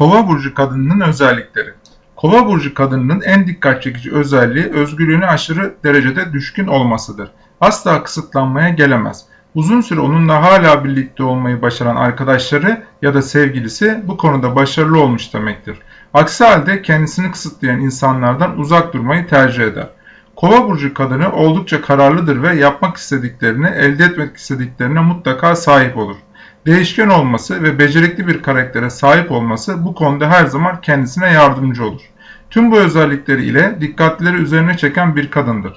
Kova burcu kadınının özellikleri. Kova burcu kadınının en dikkat çekici özelliği özgürlüğüne aşırı derecede düşkün olmasıdır. Asla kısıtlanmaya gelemez. Uzun süre onunla hala birlikte olmayı başaran arkadaşları ya da sevgilisi bu konuda başarılı olmuş demektir. Aksi halde kendisini kısıtlayan insanlardan uzak durmayı tercih eder. Kova burcu kadını oldukça kararlıdır ve yapmak istediklerini, elde etmek istediklerine mutlaka sahip olur. Değişken olması ve becerikli bir karaktere sahip olması bu konuda her zaman kendisine yardımcı olur. Tüm bu özellikleri ile dikkatleri üzerine çeken bir kadındır.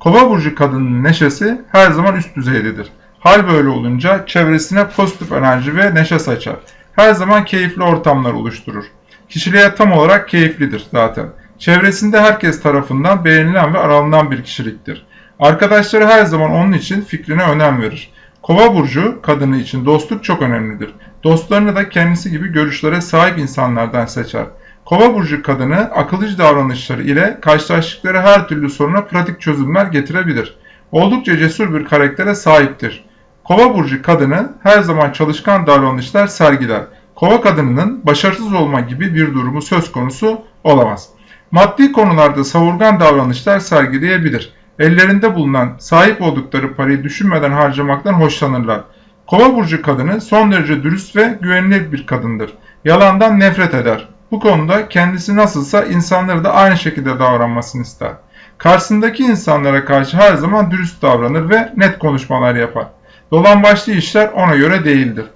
Kova burcu kadının neşesi her zaman üst düzeydedir. Hal böyle olunca çevresine pozitif enerji ve neşe saçar. Her zaman keyifli ortamlar oluşturur. Kişiliğe tam olarak keyiflidir zaten. Çevresinde herkes tarafından beğenilen ve aranılan bir kişiliktir. Arkadaşları her zaman onun için fikrine önem verir. Kova burcu kadını için dostluk çok önemlidir. Dostlarını da kendisi gibi görüşlere sahip insanlardan seçer. Kova burcu kadını akıllıcı davranışları ile karşılaştıkları her türlü soruna pratik çözümler getirebilir. Oldukça cesur bir karaktere sahiptir. Kova burcu kadını her zaman çalışkan davranışlar sergiler. Kova kadınının başarısız olma gibi bir durumu söz konusu olamaz. Maddi konularda savurgan davranışlar sergileyebilir. Ellerinde bulunan sahip oldukları parayı düşünmeden harcamaktan hoşlanırlar. Kova burcu kadını son derece dürüst ve güvenilir bir kadındır. Yalandan nefret eder. Bu konuda kendisi nasılsa insanları da aynı şekilde davranmasını ister. Karşısındaki insanlara karşı her zaman dürüst davranır ve net konuşmalar yapar. Dolan başlı işler ona göre değildir.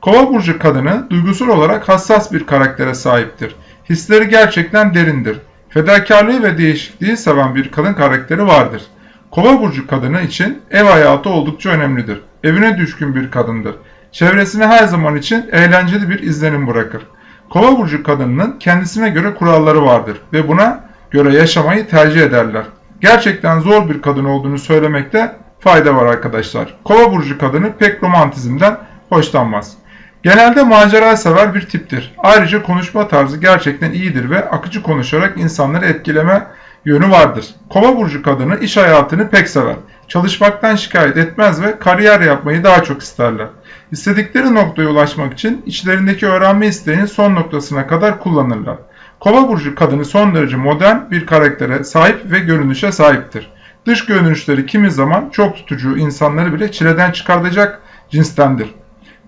Kova burcu kadını duygusal olarak hassas bir karaktere sahiptir. Hisleri gerçekten derindir. Fedakarlığı ve değişikliği seven bir kadın karakteri vardır. Kova burcu kadını için ev hayatı oldukça önemlidir. Evine düşkün bir kadındır. Çevresine her zaman için eğlenceli bir izlenim bırakır. Kova burcu kadınının kendisine göre kuralları vardır ve buna göre yaşamayı tercih ederler. Gerçekten zor bir kadın olduğunu söylemekte fayda var arkadaşlar. Kova burcu kadını pek romantizmden hoşlanmaz. Genelde macera sever bir tiptir. Ayrıca konuşma tarzı gerçekten iyidir ve akıcı konuşarak insanları etkileme yönü vardır. Kova burcu kadını iş hayatını pek sever. Çalışmaktan şikayet etmez ve kariyer yapmayı daha çok isterler. İstedikleri noktaya ulaşmak için içlerindeki öğrenme isteğini son noktasına kadar kullanırlar. Kova burcu kadını son derece modern bir karaktere sahip ve görünüşe sahiptir. Dış görünüşleri kimi zaman çok tutucu insanları bile çileden çıkartacak cinstendir.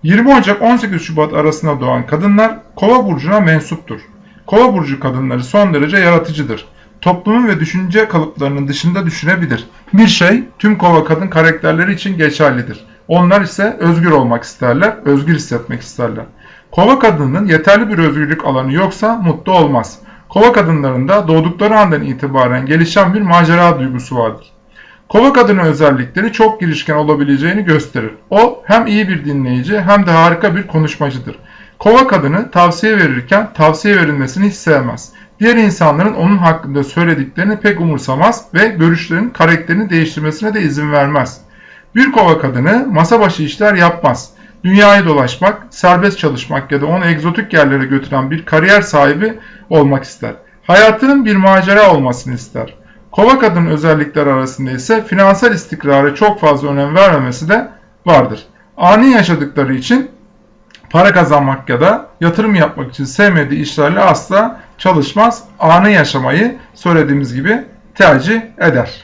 20 Ocak 18 Şubat arasında doğan kadınlar Kova burcuna mensuptur. Kova burcu kadınları son derece yaratıcıdır. Toplumun ve düşünce kalıplarının dışında düşünebilir. Bir şey tüm kova kadın karakterleri için geçerlidir. Onlar ise özgür olmak isterler, özgür hissetmek isterler. Kova kadının yeterli bir özgürlük alanı yoksa mutlu olmaz. Kova kadınlarında doğdukları andan itibaren gelişen bir macera duygusu vardır. Kova kadını özellikleri çok girişken olabileceğini gösterir. O hem iyi bir dinleyici hem de harika bir konuşmacıdır. Kova kadını tavsiye verirken tavsiye verilmesini hiç sevmez. Diğer insanların onun hakkında söylediklerini pek umursamaz ve görüşlerin karakterini değiştirmesine de izin vermez. Bir kova kadını masa başı işler yapmaz. Dünyayı dolaşmak, serbest çalışmak ya da onu egzotik yerlere götüren bir kariyer sahibi olmak ister. Hayatının bir macera olmasını ister. Kova kadın özellikler arasında ise finansal istikrara çok fazla önem vermemesi de vardır. Ani yaşadıkları için para kazanmak ya da yatırım yapmak için sevmediği işlerle asla çalışmaz. Anı yaşamayı söylediğimiz gibi tercih eder.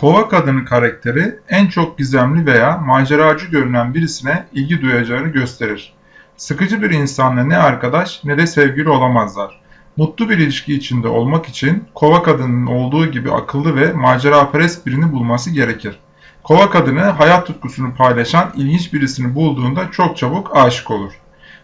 Kova kadını karakteri en çok gizemli veya maceracı görünen birisine ilgi duyacağını gösterir. Sıkıcı bir insanla ne arkadaş ne de sevgili olamazlar. Mutlu bir ilişki içinde olmak için kova kadının olduğu gibi akıllı ve maceraperest birini bulması gerekir. Kova kadını hayat tutkusunu paylaşan ilginç birisini bulduğunda çok çabuk aşık olur.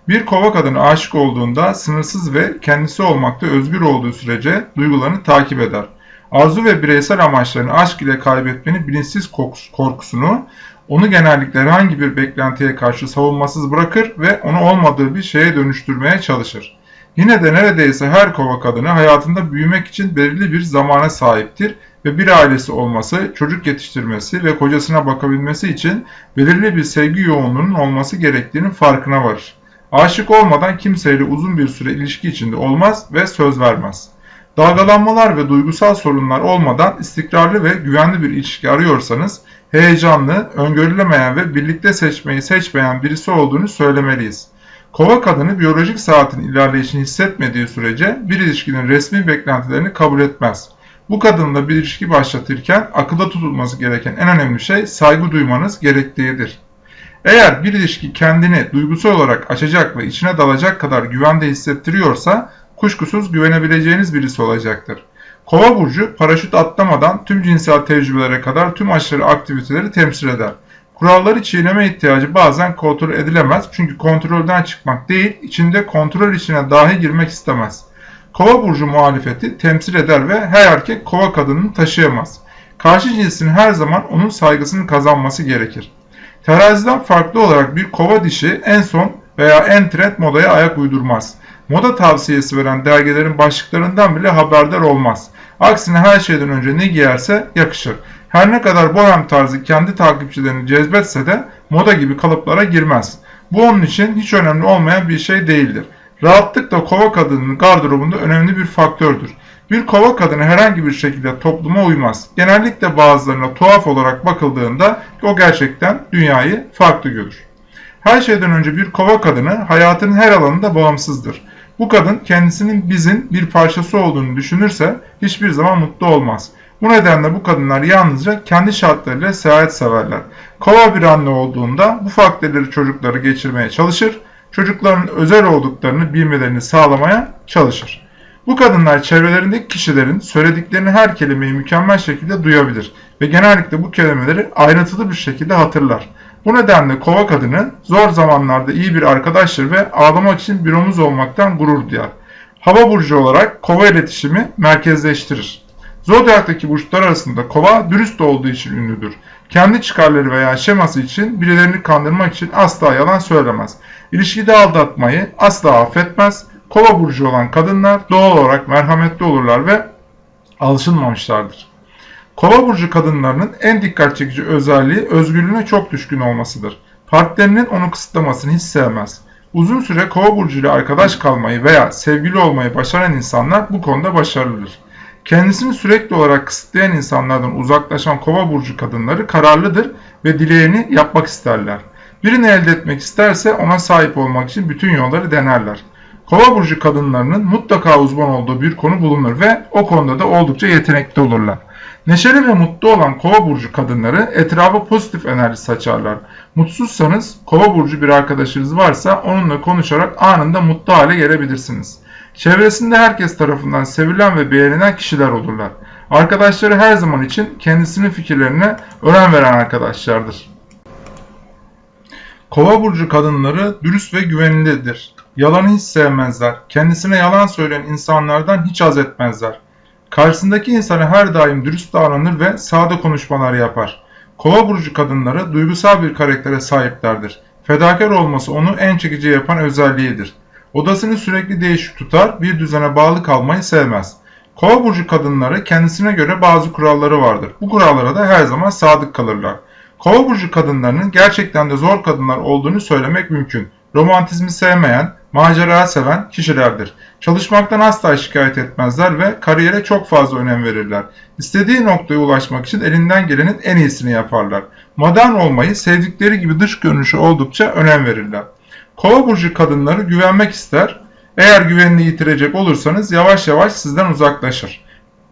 Bir kova kadını aşık olduğunda sınırsız ve kendisi olmakta özgür olduğu sürece duygularını takip eder. Arzu ve bireysel amaçlarını aşk ile kaybetmenin bilinçsiz korkusunu onu genellikle herhangi bir beklentiye karşı savunmasız bırakır ve onu olmadığı bir şeye dönüştürmeye çalışır. Yine de neredeyse her kova kadını hayatında büyümek için belirli bir zamana sahiptir ve bir ailesi olması, çocuk yetiştirmesi ve kocasına bakabilmesi için belirli bir sevgi yoğunluğunun olması gerektiğinin farkına varır. Aşık olmadan kimseyle uzun bir süre ilişki içinde olmaz ve söz vermez. Dalgalanmalar ve duygusal sorunlar olmadan istikrarlı ve güvenli bir ilişki arıyorsanız heyecanlı, öngörülemeyen ve birlikte seçmeyi seçmeyen birisi olduğunu söylemeliyiz. Kova kadını biyolojik saatin ilerleyişini hissetmediği sürece bir ilişkinin resmi beklentilerini kabul etmez. Bu kadınla bir ilişki başlatırken akılda tutulması gereken en önemli şey saygı duymanız gerektiğidir. Eğer bir ilişki kendini duygusal olarak açacak ve içine dalacak kadar güvende hissettiriyorsa kuşkusuz güvenebileceğiniz birisi olacaktır. Kova burcu paraşüt atlamadan tüm cinsel tecrübelere kadar tüm aşırı aktiviteleri temsil eder. Kuralları çiğneme ihtiyacı bazen kontrol edilemez çünkü kontrolden çıkmak değil, içinde kontrol içine dahi girmek istemez. Kova burcu muhalefeti temsil eder ve her erkek kova kadını taşıyamaz. Karşı cinsin her zaman onun saygısını kazanması gerekir. Teraziden farklı olarak bir kova dişi en son veya en trend modaya ayak uydurmaz. Moda tavsiyesi veren dergilerin başlıklarından bile haberdar olmaz. Aksine her şeyden önce ne giyerse yakışır. Her ne kadar bohem tarzı kendi takipçilerini cezbetse de moda gibi kalıplara girmez. Bu onun için hiç önemli olmayan bir şey değildir. Rahatlık da kova kadının gardırobunda önemli bir faktördür. Bir kova kadını herhangi bir şekilde topluma uymaz. Genellikle bazılarına tuhaf olarak bakıldığında o gerçekten dünyayı farklı görür. Her şeyden önce bir kova kadını hayatının her alanında bağımsızdır. Bu kadın kendisinin bizin bir parçası olduğunu düşünürse hiçbir zaman mutlu olmaz. Bu nedenle bu kadınlar yalnızca kendi şartlarıyla seyahat severler. Kova bir anne olduğunda bu faktörleri çocukları geçirmeye çalışır, çocukların özel olduklarını bilmelerini sağlamaya çalışır. Bu kadınlar çevrelerindeki kişilerin söylediklerini her kelimeyi mükemmel şekilde duyabilir ve genellikle bu kelimeleri ayrıntılı bir şekilde hatırlar. Bu nedenle kova kadını zor zamanlarda iyi bir arkadaştır ve ağlamak için bir omuz olmaktan gurur duyar. Hava burcu olarak kova iletişimi merkezleştirir. Zodyaktaki burçlar arasında kova dürüst olduğu için ünlüdür. Kendi çıkarları veya şeması için birilerini kandırmak için asla yalan söylemez. İlişkide aldatmayı asla affetmez. Kova burcu olan kadınlar doğal olarak merhametli olurlar ve alışılmamışlardır. Kova burcu kadınlarının en dikkat çekici özelliği özgürlüğüne çok düşkün olmasıdır. Partnerinin onu kısıtlamasını hiç sevmez. Uzun süre kova burcu ile arkadaş kalmayı veya sevgili olmayı başaran insanlar bu konuda başarılıdır. Kendisini sürekli olarak kısıtlayan insanlardan uzaklaşan kova burcu kadınları kararlıdır ve dileğini yapmak isterler. Birini elde etmek isterse ona sahip olmak için bütün yolları denerler. Kova burcu kadınlarının mutlaka uzman olduğu bir konu bulunur ve o konuda da oldukça yetenekli olurlar. Neşeli ve mutlu olan kova burcu kadınları etrafa pozitif enerji saçarlar. Mutsuzsanız kova burcu bir arkadaşınız varsa onunla konuşarak anında mutlu hale gelebilirsiniz. Çevresinde herkes tarafından sevilen ve beğenilen kişiler olurlar. Arkadaşları her zaman için kendisinin fikirlerine önem veren arkadaşlardır. Kova burcu kadınları dürüst ve güvenilidir. Yalanı hiç sevmezler. Kendisine yalan söyleyen insanlardan hiç haz etmezler. Karşısındaki insana her daim dürüst davranır ve sade konuşmalar yapar. Kova burcu kadınları duygusal bir karaktere sahiplerdir. Fedakar olması onu en çekici yapan özelliğidir. Odasını sürekli değişik tutar, bir düzene bağlı kalmayı sevmez. Kova burcu kadınları kendisine göre bazı kuralları vardır. Bu kurallara da her zaman sadık kalırlar. Kova burcu kadınlarının gerçekten de zor kadınlar olduğunu söylemek mümkün. Romantizmi sevmeyen, macera seven kişilerdir. Çalışmaktan asla şikayet etmezler ve kariyere çok fazla önem verirler. İstediği noktaya ulaşmak için elinden gelenin en iyisini yaparlar. Modern olmayı sevdikleri gibi dış görünüşü oldukça önem verirler. Kova burcu kadınları güvenmek ister. Eğer güvenini yitirecek olursanız yavaş yavaş sizden uzaklaşır.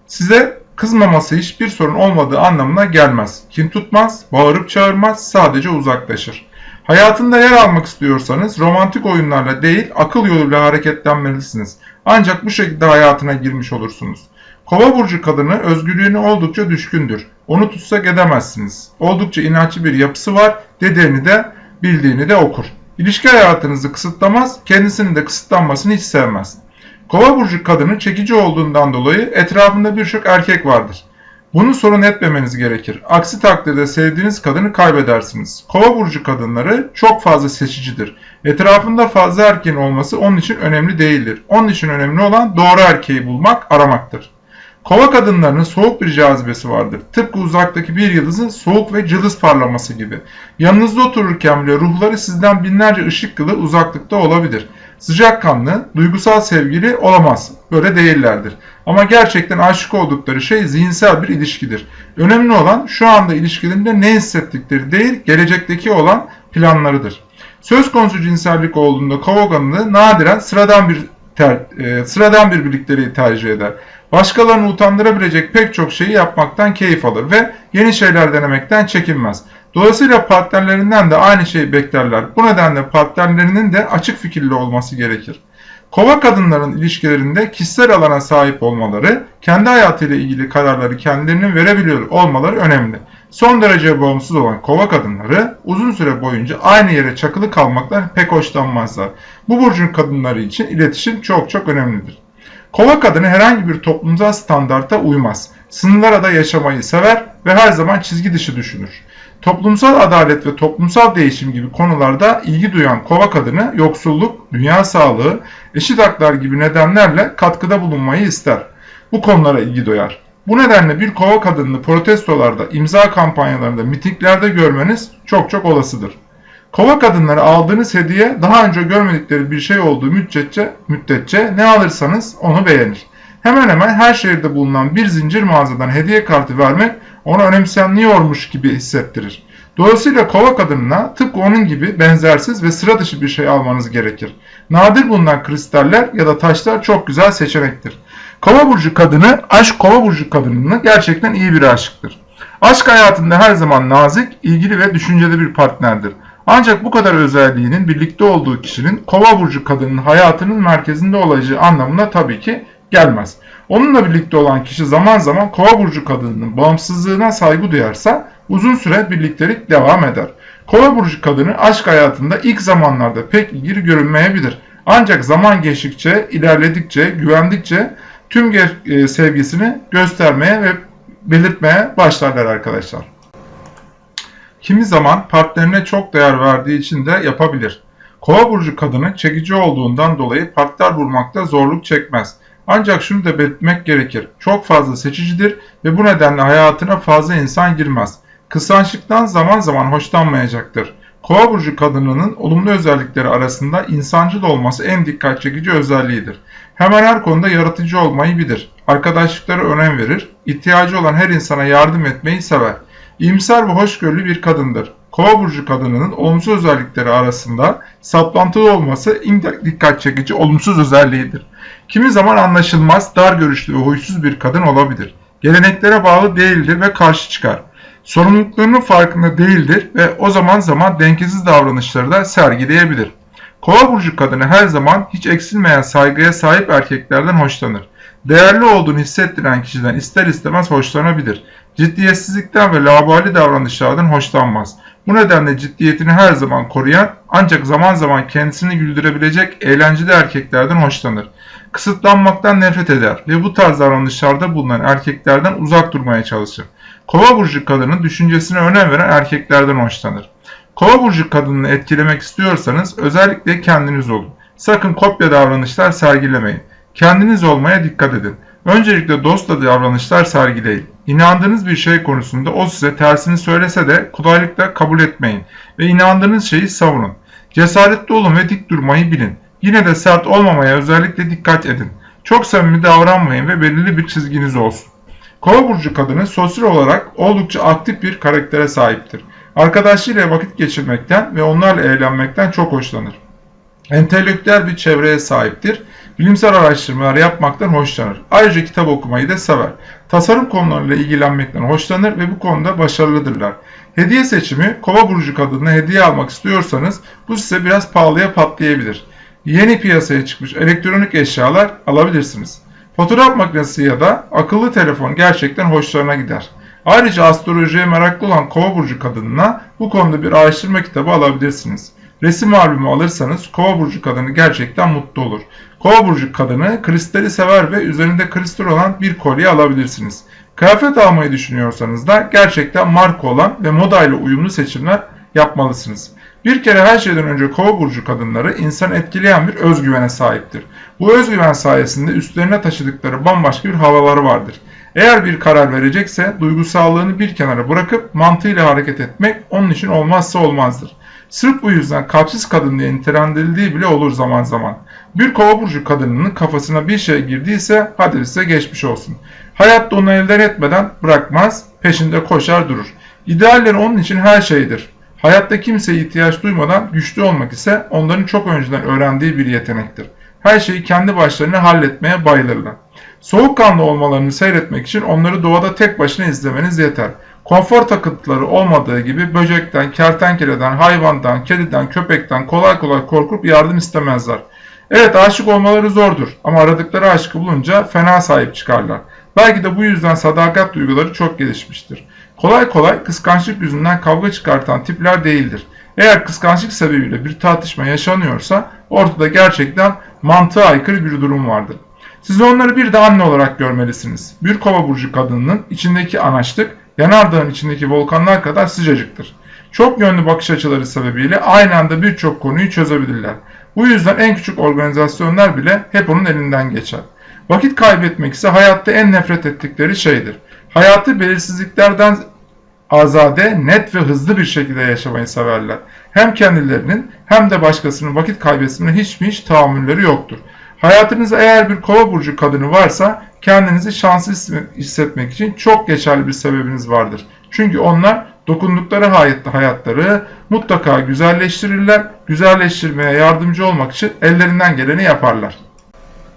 Size kızmaması hiçbir sorun olmadığı anlamına gelmez. Kim tutmaz, bağırıp çağırmaz, sadece uzaklaşır. Hayatında yer almak istiyorsanız romantik oyunlarla değil akıl yoluyla hareketlenmelisiniz. Ancak bu şekilde hayatına girmiş olursunuz. Kova burcu kadını özgürlüğüne oldukça düşkündür. Onu tutsak edemezsiniz. Oldukça inatçı bir yapısı var, dediğini de bildiğini de okur. İlişki hayatınızı kısıtlamaz, kendisinin de kısıtlanmasını hiç sevmez. Kova burcu kadını çekici olduğundan dolayı etrafında birçok erkek vardır. Bunu sorun etmemeniz gerekir. Aksi takdirde sevdiğiniz kadını kaybedersiniz. Kova burcu kadınları çok fazla seçicidir. Etrafında fazla erkeğin olması onun için önemli değildir. Onun için önemli olan doğru erkeği bulmak, aramaktır. Kova kadınlarının soğuk bir cazibesi vardır. Tıpkı uzaktaki bir yıldızın soğuk ve cılız parlaması gibi. Yanınızda otururken bile ruhları sizden binlerce ışık yılı uzaklıkta olabilir. Sıcakkanlı, duygusal sevgili olamaz. Böyle değillerdir. Ama gerçekten aşık oldukları şey zihinsel bir ilişkidir. Önemli olan şu anda ilişkilerinde ne hissettikleri değil, gelecekteki olan planlarıdır. Söz konusu cinsellik olduğunda kova kadını nadiren sıradan bir ter, e, sıradan bir birlikteliği tercih eder. Başkalarını utandırabilecek pek çok şeyi yapmaktan keyif alır ve yeni şeyler denemekten çekinmez. Dolayısıyla partnerlerinden de aynı şeyi beklerler. Bu nedenle partnerlerinin de açık fikirli olması gerekir. Kova kadınların ilişkilerinde kişisel alana sahip olmaları, kendi hayatıyla ilgili kararları kendilerinin verebiliyor olmaları önemli. Son derece bağımsız olan kova kadınları uzun süre boyunca aynı yere çakılı kalmaktan pek hoşlanmazlar. Bu burcun kadınları için iletişim çok çok önemlidir. Kova kadını herhangi bir toplumsal standarta uymaz. Sınırlara da yaşamayı sever ve her zaman çizgi dışı düşünür. Toplumsal adalet ve toplumsal değişim gibi konularda ilgi duyan kova kadını yoksulluk, dünya sağlığı, eşit haklar gibi nedenlerle katkıda bulunmayı ister. Bu konulara ilgi duyar. Bu nedenle bir kova kadınını protestolarda, imza kampanyalarında, mitinglerde görmeniz çok çok olasıdır. Kova kadınları aldığınız hediye daha önce görmedikleri bir şey olduğu müddetçe, müddetçe ne alırsanız onu beğenir. Hemen hemen her şehirde bulunan bir zincir mağazadan hediye kartı vermek onu önemsenmiyormuş gibi hissettirir. Dolayısıyla kova kadınına tıpkı onun gibi benzersiz ve sıra dışı bir şey almanız gerekir. Nadir bulunan kristaller ya da taşlar çok güzel seçenektir. Kova burcu kadını, aşk kova burcu kadınını gerçekten iyi bir aşıktır. Aşk hayatında her zaman nazik, ilgili ve düşünceli bir partnerdir. Ancak bu kadar özelliğinin birlikte olduğu kişinin kova burcu kadının hayatının merkezinde olacağı anlamına tabii ki gelmez. Onunla birlikte olan kişi zaman zaman kova burcu kadınının bağımsızlığına saygı duyarsa uzun süre birliktelik devam eder. Kova burcu kadını aşk hayatında ilk zamanlarda pek ilgili görünmeyebilir. Ancak zaman geçtikçe, ilerledikçe, güvendikçe tüm e, sevgisini göstermeye ve belirtmeye başlarlar arkadaşlar. Kimi zaman partnerine çok değer verdiği için de yapabilir. Kova burcu kadını çekici olduğundan dolayı partner bulmakta zorluk çekmez. Ancak şunu da belirtmek gerekir. Çok fazla seçicidir ve bu nedenle hayatına fazla insan girmez. Kıskançlıktan zaman zaman hoşlanmayacaktır. Kova burcu kadınının olumlu özellikleri arasında insancıl olması en dikkat çekici özelliğidir. Hemen her konuda yaratıcı olmayı bilir. Arkadaşlıklara önem verir. İhtiyacı olan her insana yardım etmeyi sever. İyimser ve hoşgörülü bir kadındır. Kova burcu kadınının olumsuz özellikleri arasında saplantılı olması en dikkat çekici olumsuz özelliğidir. Kimi zaman anlaşılmaz, dar görüşlü ve huysuz bir kadın olabilir. Geleneklere bağlı değildir ve karşı çıkar. Sorumluluklarının farkında değildir ve o zaman zaman dengesiz davranışları da sergileyebilir. Kova burcu kadını her zaman hiç eksilmeyen saygıya sahip erkeklerden hoşlanır. Değerli olduğunu hissettiren kişiden ister istemez hoşlanabilir. Ciddiyetsizlikten ve labali davranışlardan hoşlanmaz. Bu nedenle ciddiyetini her zaman koruyan ancak zaman zaman kendisini güldürebilecek eğlenceli erkeklerden hoşlanır. Kısıtlanmaktan nefret eder ve bu tarz davranışlarda bulunan erkeklerden uzak durmaya çalışır. Kova burcu kadının düşüncesine önem veren erkeklerden hoşlanır. Kova burcu kadınını etkilemek istiyorsanız özellikle kendiniz olun. Sakın kopya davranışlar sergilemeyin. Kendiniz olmaya dikkat edin. Öncelikle dostla davranışlar sergileyin. İnandığınız bir şey konusunda o size tersini söylese de kolaylıkla kabul etmeyin ve inandığınız şeyi savunun. Cesaretli olun ve dik durmayı bilin. Yine de sert olmamaya özellikle dikkat edin. Çok samimi davranmayın ve belirli bir çizginiz olsun. Kova burcu kadını sosyal olarak oldukça aktif bir karaktere sahiptir. Arkadaşlarıyla vakit geçirmekten ve onlarla eğlenmekten çok hoşlanır. Entelektüel bir çevreye sahiptir. Bilimsel araştırmalar yapmaktan hoşlanır. Ayrıca kitap okumayı da sever. Tasarım konularıyla ilgilenmekten hoşlanır ve bu konuda başarılıdırlar. Hediye seçimi, kova burcu kadınına hediye almak istiyorsanız bu size biraz pahalıya patlayabilir. Yeni piyasaya çıkmış elektronik eşyalar alabilirsiniz. Fotoğraf makinesi ya da akıllı telefon gerçekten hoşlarına gider. Ayrıca astrolojiye meraklı olan kova burcu kadınına bu konuda bir araştırma kitabı alabilirsiniz. Resim albümü alırsanız kova burcu kadını gerçekten mutlu olur. Kova burcu kadını kristali sever ve üzerinde kristal olan bir kolye alabilirsiniz. Kıyafet almayı düşünüyorsanız da gerçekten marka olan ve modayla uyumlu seçimler yapmalısınız. Bir kere her şeyden önce kova burcu kadınları insan etkileyen bir özgüvene sahiptir. Bu özgüven sayesinde üstlerine taşıdıkları bambaşka bir havaları vardır. Eğer bir karar verecekse duygusallığını bir kenara bırakıp mantığıyla hareket etmek onun için olmazsa olmazdır. Sırf bu yüzden kalpsiz kadın diye nitelendirildiği bile olur zaman zaman. Bir kova burcu kadınının kafasına bir şey girdiyse hadi size geçmiş olsun. Hayatta onu elden etmeden bırakmaz, peşinde koşar durur. İdealleri onun için her şeydir. Hayatta kimseye ihtiyaç duymadan güçlü olmak ise onların çok önceden öğrendiği bir yetenektir. Her şeyi kendi başlarına halletmeye bayılırlar. Soğukkanlı olmalarını seyretmek için onları doğada tek başına izlemeniz yeter. Konfor takıntıları olmadığı gibi böcekten, kertenkeleden, hayvandan, kediden, köpekten kolay kolay korkup yardım istemezler. Evet aşık olmaları zordur ama aradıkları aşkı bulunca fena sahip çıkarlar. Belki de bu yüzden sadakat duyguları çok gelişmiştir. Kolay kolay kıskançlık yüzünden kavga çıkartan tipler değildir. Eğer kıskançlık sebebiyle bir tartışma yaşanıyorsa ortada gerçekten mantığa aykırı bir durum vardır. Siz onları bir de anne olarak görmelisiniz. Bir kova burcu kadınının içindeki anaçlık yanardağın içindeki volkanlar kadar sıcacıktır. Çok yönlü bakış açıları sebebiyle aynı anda birçok konuyu çözebilirler. Bu yüzden en küçük organizasyonlar bile hep onun elinden geçer. Vakit kaybetmek ise hayatta en nefret ettikleri şeydir. Hayatı belirsizliklerden azade, net ve hızlı bir şekilde yaşamayı severler. Hem kendilerinin hem de başkasının vakit kaybetmesine hiç mi hiç tahammülleri yoktur. Hayatınızda eğer bir kova burcu kadını varsa kendinizi şanslı hissetmek için çok geçerli bir sebebiniz vardır. Çünkü onlar dokundukları hayatları mutlaka güzelleştirirler. Güzelleştirmeye yardımcı olmak için ellerinden geleni yaparlar.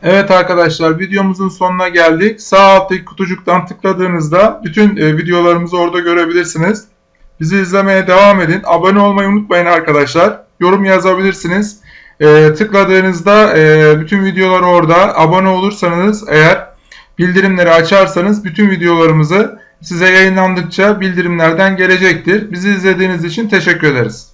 Evet arkadaşlar videomuzun sonuna geldik. Sağ alttaki kutucuktan tıkladığınızda bütün e, videolarımızı orada görebilirsiniz. Bizi izlemeye devam edin. Abone olmayı unutmayın arkadaşlar. Yorum yazabilirsiniz. E, tıkladığınızda e, bütün videolar orada. Abone olursanız eğer bildirimleri açarsanız bütün videolarımızı size yayınlandıkça bildirimlerden gelecektir. Bizi izlediğiniz için teşekkür ederiz.